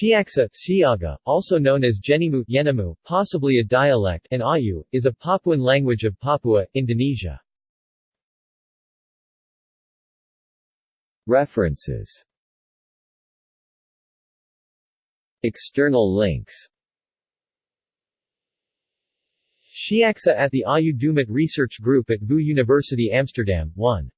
Shiaksa, Siaga, also known as Jenimu, Yenemu, possibly a dialect, and Ayu, is a Papuan language of Papua, Indonesia. References External links Shiaksa at the Awyu Dumut Research Group at VU University Amsterdam, 1.